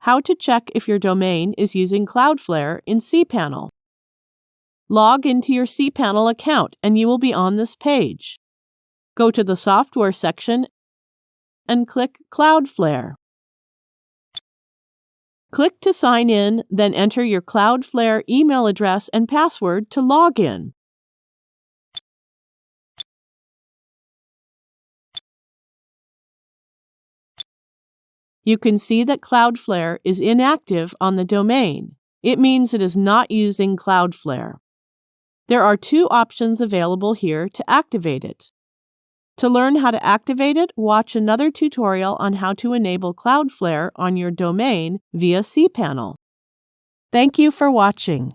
how to check if your domain is using Cloudflare in cPanel. Log into your cPanel account and you will be on this page. Go to the Software section and click Cloudflare. Click to sign in, then enter your Cloudflare email address and password to log in. You can see that Cloudflare is inactive on the domain. It means it is not using Cloudflare. There are two options available here to activate it. To learn how to activate it, watch another tutorial on how to enable Cloudflare on your domain via cPanel. Thank you for watching.